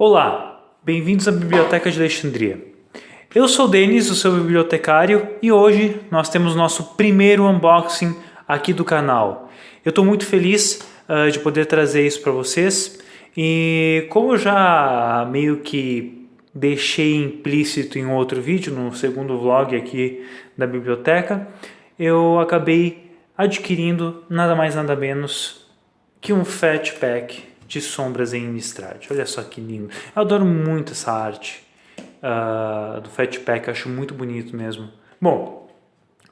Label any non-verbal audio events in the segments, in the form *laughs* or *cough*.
Olá, bem-vindos à Biblioteca de Alexandria. Eu sou o Denis, o seu bibliotecário, e hoje nós temos nosso primeiro unboxing aqui do canal. Eu estou muito feliz uh, de poder trazer isso para vocês, e como eu já meio que deixei implícito em outro vídeo, no segundo vlog aqui da biblioteca, eu acabei adquirindo nada mais nada menos que um Fat Pack de sombras em Innistrad. Olha só que lindo. Eu adoro muito essa arte uh, do Fat Pack, acho muito bonito mesmo. Bom,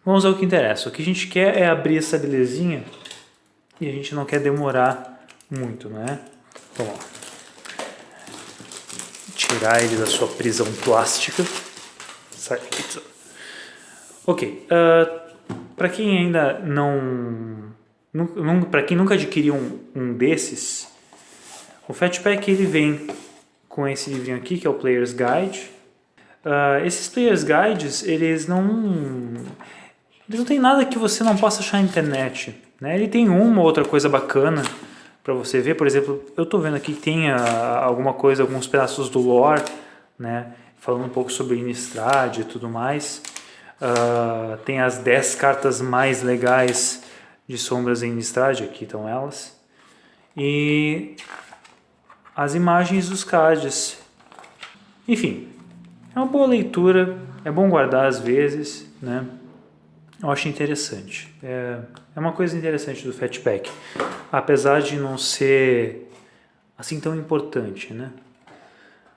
vamos ao que interessa. O que a gente quer é abrir essa belezinha e a gente não quer demorar muito, não é? Então, ó, tirar ele da sua prisão plástica. Sai Ok, uh, para quem ainda não, não para quem nunca adquiriu um, um desses, o Fatpack ele vem com esse livrinho aqui, que é o Player's Guide. Uh, esses Player's Guides, eles não, eles não tem nada que você não possa achar na internet. Né? Ele tem uma ou outra coisa bacana para você ver. Por exemplo, eu estou vendo aqui que tem uh, alguma coisa, alguns pedaços do lore, né? falando um pouco sobre Innistrad e tudo mais. Uh, tem as 10 cartas mais legais de sombras em Innistrad, aqui estão elas. E as imagens dos cards. Enfim, é uma boa leitura, é bom guardar às vezes, né? Eu acho interessante. É, é uma coisa interessante do Fatpack, apesar de não ser assim tão importante, né?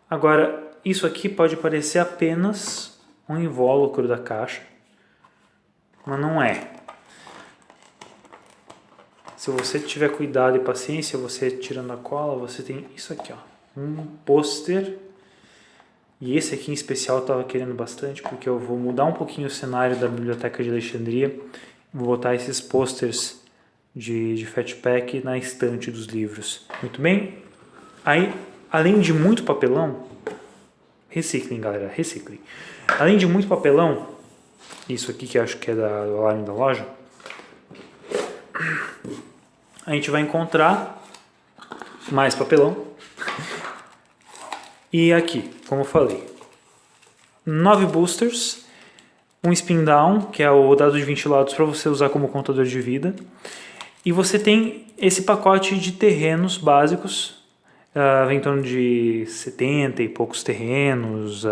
Agora, isso aqui pode parecer apenas um invólucro da caixa, mas não é. Se você tiver cuidado e paciência, você tirando a cola, você tem isso aqui, ó, um pôster. E esse aqui em especial eu estava querendo bastante, porque eu vou mudar um pouquinho o cenário da Biblioteca de Alexandria. Vou botar esses posters de, de Fatpack na estante dos livros. Muito bem? Aí, além de muito papelão, reciclem galera, reciclem. Além de muito papelão, isso aqui que acho que é da, do alarme da loja, a gente vai encontrar mais papelão. E aqui, como eu falei, nove boosters, um spin down, que é o dado de ventilados para você usar como contador de vida. E você tem esse pacote de terrenos básicos, uh, vem em torno de 70 e poucos terrenos, uh,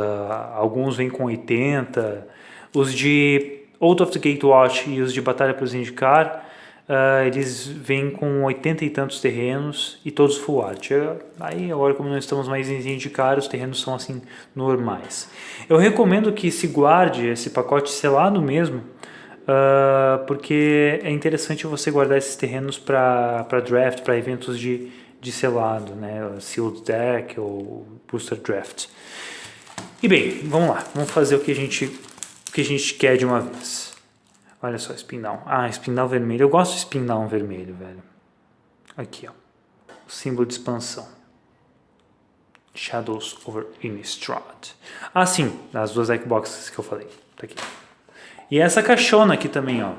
alguns vêm com 80. Os de Out of the Gatewatch e os de Batalha para os Indicar Uh, eles vêm com 80 e tantos terrenos e todos full art. Aí agora como não estamos mais em indicar, os terrenos são assim normais. Eu recomendo que se guarde esse pacote selado mesmo, uh, porque é interessante você guardar esses terrenos para draft, para eventos de, de selado, né? Sealed Deck ou Booster Draft. E bem, vamos lá, vamos fazer o que a gente, o que a gente quer de uma vez. Olha só, espinal. Ah, espinal vermelho. Eu gosto de espinal vermelho, velho. Aqui, ó. Símbolo de expansão. Shadows over Innistrad. Ah, sim. As duas Xboxes que eu falei. Tá aqui. E essa caixona aqui também, ó.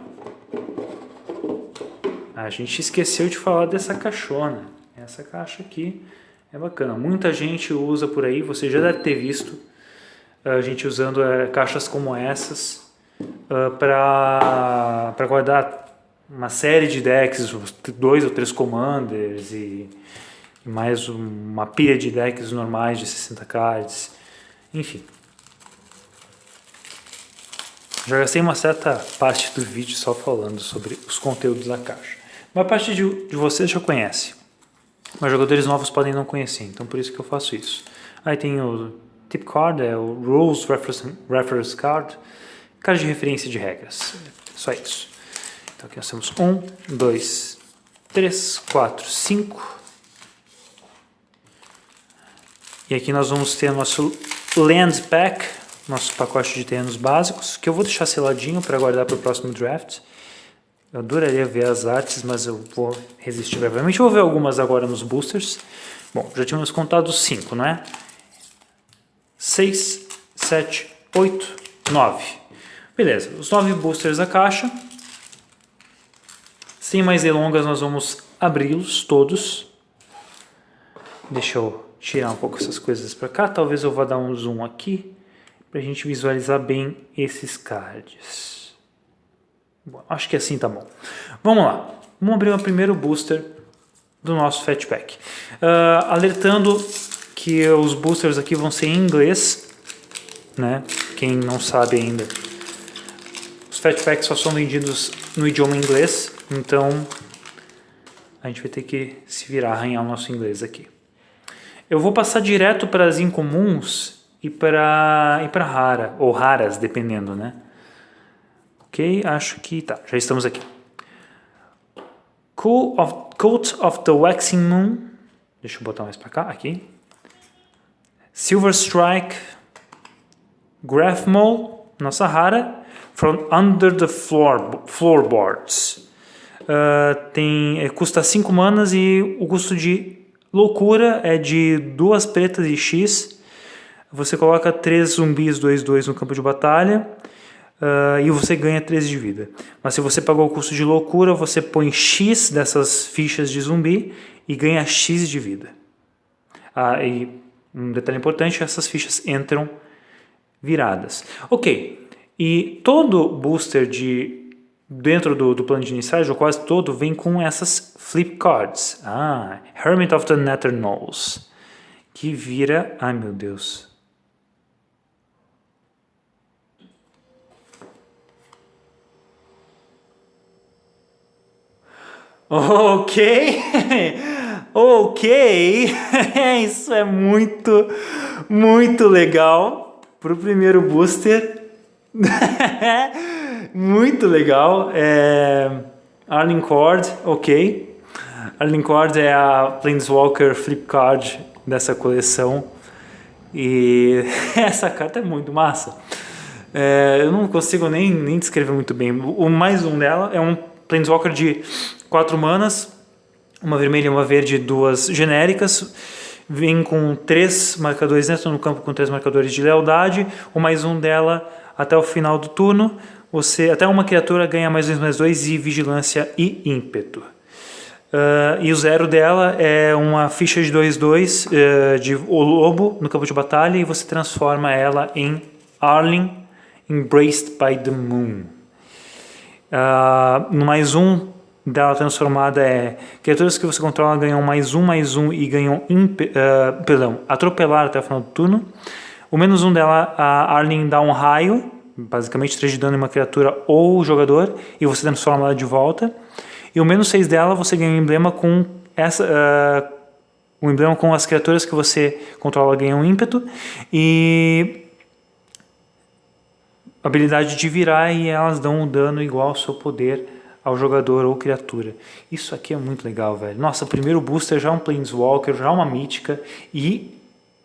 A gente esqueceu de falar dessa caixona. Essa caixa aqui é bacana. Muita gente usa por aí. Você já deve ter visto a gente usando é, caixas como essas uh, ah, para guardar uma série de decks, dois ou três commanders e, mais uma pilha de decks normais de 60 cards, enfim. Já gastei uma certa parte do vídeo só falando sobre os conteúdos da caixa. Uma parte de, de vocês já conhece, mas jogadores novos podem não conhecer, então por isso que eu faço isso. Aí tem o tip card, é o Rules Reference, Reference Card, Caixa de referência de regras. Só isso. Então aqui nós temos um, dois, três, quatro, cinco. E aqui nós vamos ter nosso Land Pack, nosso pacote de terrenos básicos, que eu vou deixar seladinho para guardar para o próximo draft. Eu adoraria ver as artes, mas eu vou resistir brevemente. Vou ver algumas agora nos boosters. Bom, já tínhamos contado cinco, não é? Seis, sete, oito, nove. Beleza, os nove boosters da caixa. Sem mais delongas, nós vamos abri-los todos. Deixa eu tirar um pouco essas coisas para cá. Talvez eu vá dar um zoom aqui para a gente visualizar bem esses cards. Bom, acho que assim tá bom. Vamos lá. Vamos abrir o primeiro booster do nosso Fatpack. Uh, alertando que os boosters aqui vão ser em inglês, né? Quem não sabe ainda. Os Fatpacks só são vendidos no idioma inglês, então a gente vai ter que se virar, arranhar o nosso inglês aqui. Eu vou passar direto para as incomuns e para e para rara, ou raras, dependendo, né? Ok, acho que tá, já estamos aqui. Cool of, Coat of the Waxing Moon, deixa eu botar mais para cá, aqui. Silver Strike, Graphmole, nossa rara, From Under the floor, Floorboards. Uh, tem, é, custa 5 manas e o custo de loucura é de duas pretas e X. Você coloca 3 zumbis 2-2 no campo de batalha uh, e você ganha 13 de vida. Mas se você pagou o custo de loucura, você põe X dessas fichas de zumbi e ganha X de vida. Ah, e um detalhe importante, essas fichas entram viradas. Ok, e todo booster de dentro do, do plano de iniciais, ou quase todo, vem com essas flip cards. Ah, Hermit of the Nether Knolls, que vira... Ai meu Deus, Ok, *laughs* ok, *laughs* isso é muito, muito legal para o primeiro booster. *laughs* muito legal. É... Arling Cord, ok. Arling Cord é a Planeswalker Flip Card dessa coleção. E *laughs* essa carta é muito massa. É, eu não consigo nem, nem descrever muito bem. O mais um dela é um Planeswalker de quatro manas, uma vermelha e uma verde, duas genéricas. Vem com três marcadores, dentro no campo com três marcadores de lealdade. O mais um dela até o final do turno. Você, até uma criatura ganha mais dois, mais dois e vigilância e ímpeto. Uh, e o zero dela é uma ficha de 2-2 uh, eh, de o lobo no campo de batalha e você transforma ela em Arling Embraced by the Moon. Uh, no mais um dela transformada é criaturas que você controla ganham mais um, mais um e ganham perdão, atropelar até o final do turno. O menos um dela, a Arlene dá um raio, basicamente 3 de dano em uma criatura ou jogador, e você transforma ela de volta. E o menos 6 dela, você ganha um emblema com essa... Uh, um emblema com as criaturas que você controla ganham um ímpeto. E habilidade de virar e elas dão um dano igual ao seu poder ao jogador ou criatura. Isso aqui é muito legal, velho. Nossa, primeiro booster já é um Planeswalker, já é uma mítica e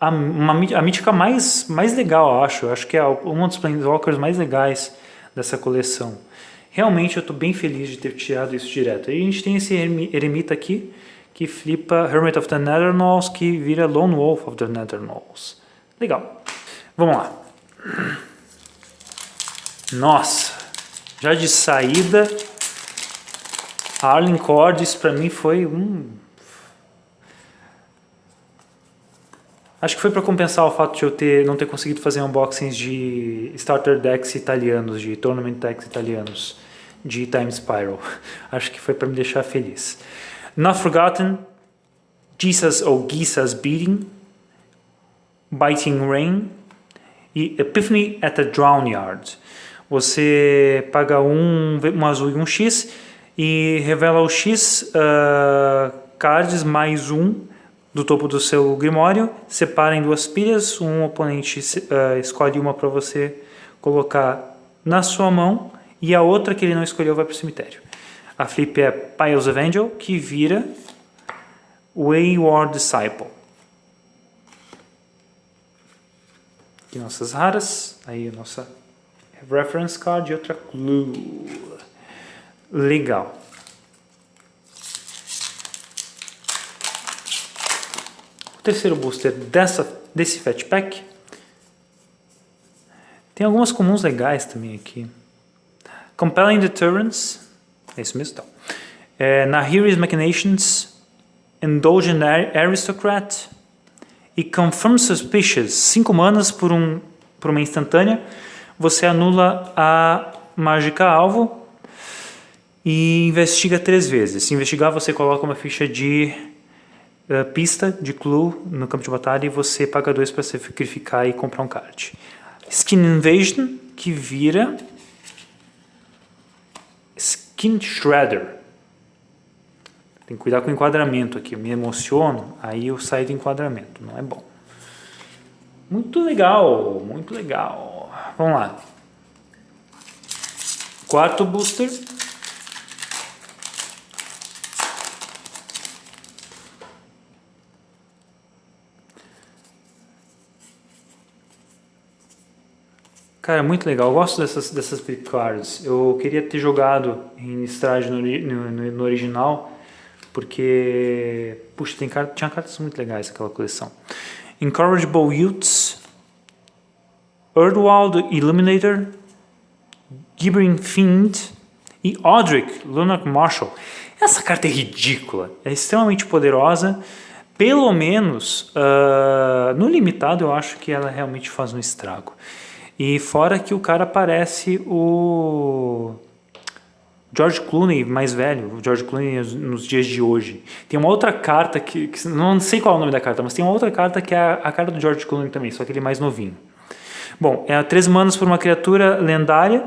a, uma, a mítica mais, mais legal, eu acho. Eu acho que é um dos Planeswalkers mais legais dessa coleção. Realmente eu estou bem feliz de ter tirado isso direto. E a gente tem esse eremita aqui, que flipa Hermit of the Netherknolls, que vira Lone Wolf of the Netherknolls. Legal. Vamos lá. Nossa, já de saída, a Arlen Cordes para mim foi um... Acho que foi para compensar o fato de eu ter, não ter conseguido fazer unboxings de starter decks italianos, de tournament decks italianos, de Time Spiral. *laughs* Acho que foi para me deixar feliz. Not Forgotten, Jesus ou Gisa's Beating, Biting Rain e Epiphany at the Drown Yard. Você paga um, um azul e um X e revela o X uh, cards mais um do topo do seu grimório, separa em duas pilhas, um oponente uh, escolhe uma para você colocar na sua mão e a outra que ele não escolheu vai para o cemitério. A flip é Piles of Angel, que vira Wayward Disciple. Aqui nossas raras, aí a nossa reference card e outra clue. Legal. Terceiro booster dessa, desse Fat Pack tem algumas comuns legais também aqui. Compelling Deterrence, é isso mesmo, então. É, Nahiri's Machinations, Indulgent Aristocrat e Confirm Suspicious, 5 manas por, um, por uma instantânea. Você anula a mágica alvo e investiga três vezes. Se investigar, você coloca uma ficha de pista, de clue, no campo de batalha e você paga dois para sacrificar e comprar um card. Skin Invasion, que vira Skin Shredder. Tem que cuidar com o enquadramento aqui. Eu me emociono, aí eu saio do enquadramento. Não é bom. Muito legal, muito legal. Vamos lá. Quarto booster. Cara, muito legal. Eu gosto dessas, dessas flip cards. Eu queria ter jogado em Strade no, no, no, original, porque, puxa, tem, tinha cartas muito legais aquela coleção. Incorrigible Youths, Earthwald Illuminator, Gibbering Fiend e Odric Lunar Marshall. Essa carta é ridícula, é extremamente poderosa. Pelo menos, uh, no limitado, eu acho que ela realmente faz um estrago. E fora que o cara parece o George Clooney mais velho, o George Clooney nos dias de hoje. Tem uma outra carta que, que, não sei qual é o nome da carta, mas tem uma outra carta que é a, a carta do George Clooney também, só que ele é mais novinho. Bom, é três manas por uma criatura lendária.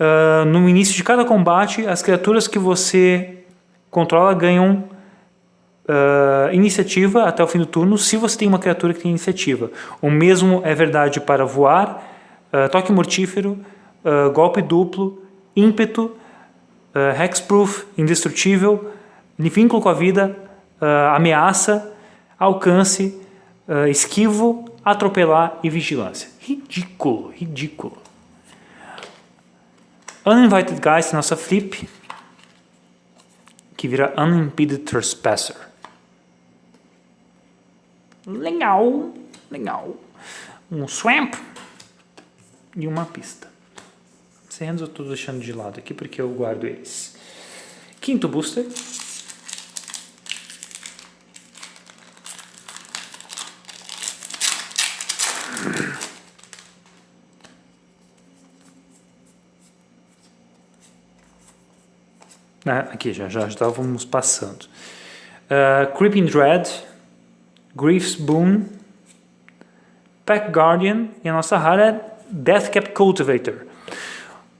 Uh, no início de cada combate, as criaturas que você controla ganham uh, iniciativa até o fim do turno, se você tem uma criatura que tem iniciativa. O mesmo é verdade para voar, uh, toque mortífero, uh, golpe duplo, ímpeto, uh, hexproof, indestrutível, vínculo com a vida, ameaça, alcance, esquivo, atropelar e vigilância. Ridículo, ridículo. Uninvited Guys, nossa flip, que vira Unimpeded Trespasser. Legal, legal. Um Swamp, e uma pista. Serrenos eu estou deixando de lado aqui porque eu guardo eles. Quinto booster. Ah, aqui já, já estávamos passando. Uh, Creeping Dread, Grief's Boon, Pack Guardian e a nossa rara Deathcap Cultivator.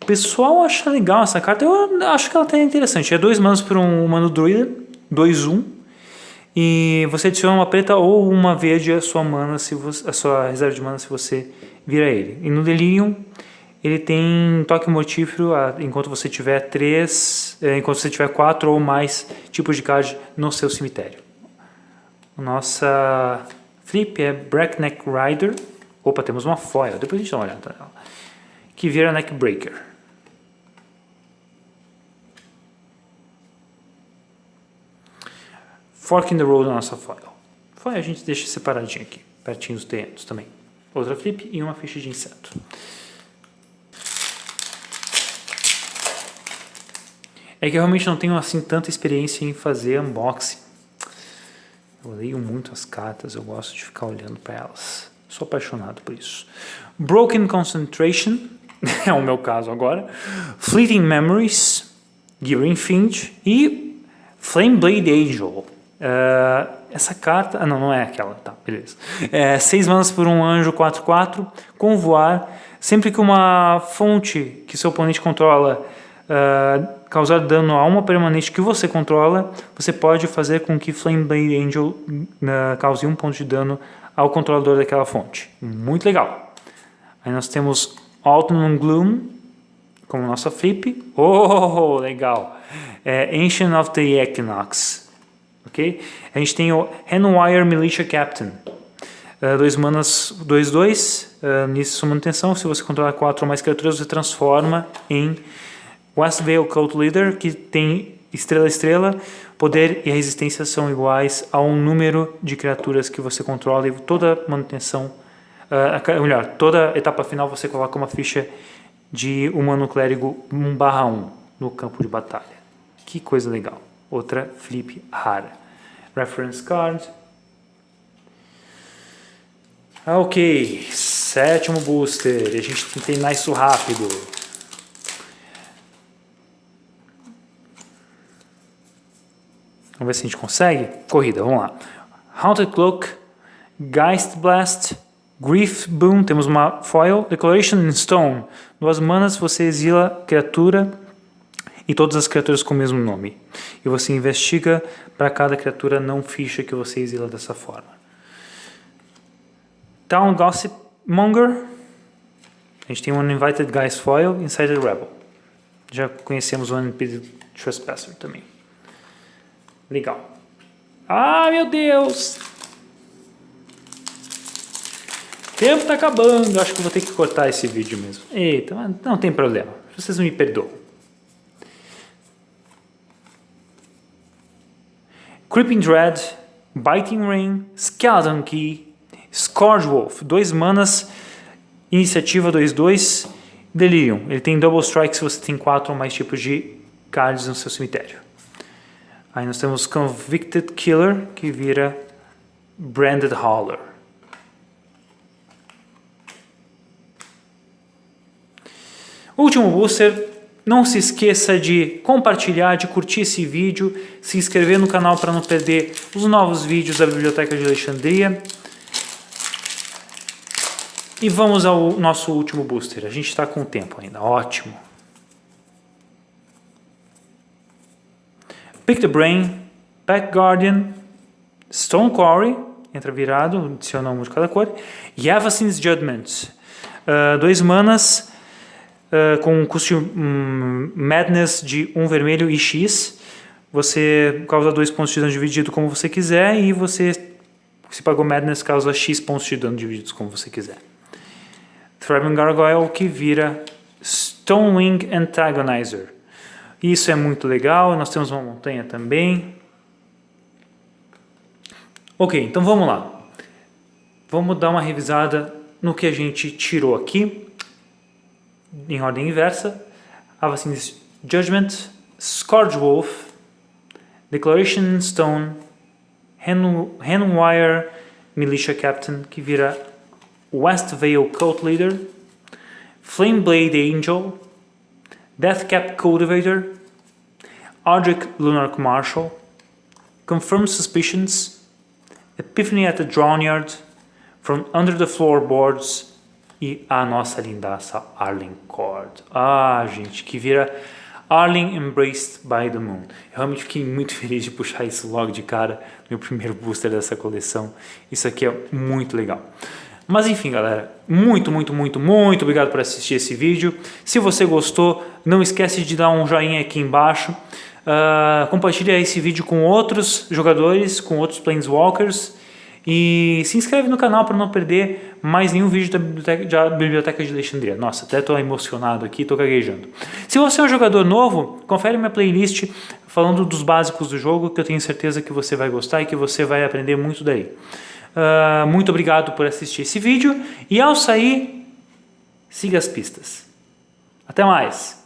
O pessoal acha legal essa carta, eu acho que ela tá interessante. É dois manos por um humano druida, 2-1. E você adiciona uma preta ou uma verde à sua mana, se você, a sua reserva de mana se você vira ele. E no Delirium ele tem toque mortífero enquanto você tiver três, é, enquanto você tiver quatro ou mais tipos de card no seu cemitério. Nossa flip é Breakneck Rider. Opa, temos uma foil. Depois a gente dá uma olhada nela. Que vira neckbreaker. Fork in the road da nossa foil. Foil a gente deixa separadinho aqui, pertinho dos terrenos também. Outra flip e uma ficha de inseto. É que eu realmente não tenho assim tanta experiência em fazer unboxing. Eu leio muito as cartas, eu gosto de ficar olhando para elas. Sou apaixonado por isso. Broken Concentration, *laughs* é o meu caso agora. Fleeting Memories, Gearing Finch e Flame Blade Angel. Uh, essa carta... Ah, não, não é aquela. Tá, beleza. É, seis manas por um anjo 4-4, com voar. Sempre que uma fonte que seu oponente controla uh, causar dano a uma permanente que você controla, você pode fazer com que Flame Blade Angel uh, cause um ponto de dano ao controlador daquela fonte. Muito legal. Aí nós temos Autumn Gloom como nossa flip. Oh, legal. É Ancient of the Equinox. Ok? A gente tem o Handwire Militia Captain. Uh, dois manas, 2-2. Dois, dois. Uh, nisso sua manutenção. Se você controlar quatro ou mais criaturas, você transforma em Westvale Cult Leader, que tem estrela estrela, poder e resistência são iguais a um número de criaturas que você controla e toda manutenção, uh, melhor, toda etapa final você coloca uma ficha de humano clérigo 1 barra 1 no campo de batalha. Que coisa legal. Outra flip rara. Reference card. Ah, ok, sétimo booster, a gente tem que isso rápido. Vamos ver se a gente consegue. Corrida, vamos lá. Haunted Cloak, Geist Blast, Grief Boom, temos uma foil, Declaration in Stone. Duas manas, você exila criatura e todas as criaturas com o mesmo nome. E você investiga para cada criatura não ficha que você exila dessa forma. Town Gossip Monger. A gente tem um Invited Geist Foil, Inside Rebel. Já conhecemos o Unpeded Trespasser também. Legal. Ah, meu Deus! O tempo tá acabando. Acho que vou ter que cortar esse vídeo mesmo. Eita, não tem problema. Vocês me perdoam. Creeping Dread, Biting Rain, Skeleton Key, Scourge Wolf, dois manas, iniciativa 2-2, Delirium. Ele tem Double Strike se você tem quatro ou mais tipos de cards no seu cemitério. Aí nós temos Convicted Killer, que vira Branded Hauler. Último booster, não se esqueça de compartilhar, de curtir esse vídeo, se inscrever no canal para não perder os novos vídeos da Biblioteca de Alexandria. E vamos ao nosso último booster. A gente está com tempo ainda, ótimo. Pick the Brain, Pack Guardian, Stone Quarry, entra virado, adiciona um de cada cor, e Avacin's Judgment. Uh, dois manas uh, com um custo um, Madness de um vermelho e X. Você causa dois pontos de dano dividido como você quiser e você, se pagou Madness, causa X pontos de dano divididos como você quiser. Thraben Gargoyle que vira Stonewing Antagonizer. Isso é muito legal, nós temos uma montanha também. Ok, então vamos lá. Vamos dar uma revisada no que a gente tirou aqui, em ordem inversa. Avacyn's Judgment, Scourge Wolf, Declaration Stone, Handwire Militia Captain, que vira West Vale Cult Leader, Flame Blade Angel, Deathcap Cultivator, Ardric Lunark Marshal, Confirmed Suspicions, Epiphany at the Drownyard, From Under the Floorboards e a nossa lindaça Arling Cord. Ah, gente, que vira Arling Embraced by the Moon. Eu realmente fiquei muito *laughs* feliz de puxar isso logo de cara, meu primeiro booster dessa coleção. Isso aqui é muito legal. Mas enfim, galera, muito, muito, muito, muito obrigado por assistir esse vídeo. Se você gostou, não esquece de dar um joinha aqui embaixo. Uh, compartilha esse vídeo com outros jogadores, com outros Planeswalkers. E se inscreve no canal para não perder mais nenhum vídeo da Biblioteca, da Biblioteca de Alexandria. Nossa, até estou emocionado aqui, estou gaguejando. Se você é um jogador novo, confere minha playlist falando dos básicos do jogo, que eu tenho certeza que você vai gostar e que você vai aprender muito daí. Uh, muito obrigado por assistir esse vídeo e ao sair, siga as pistas. Até mais!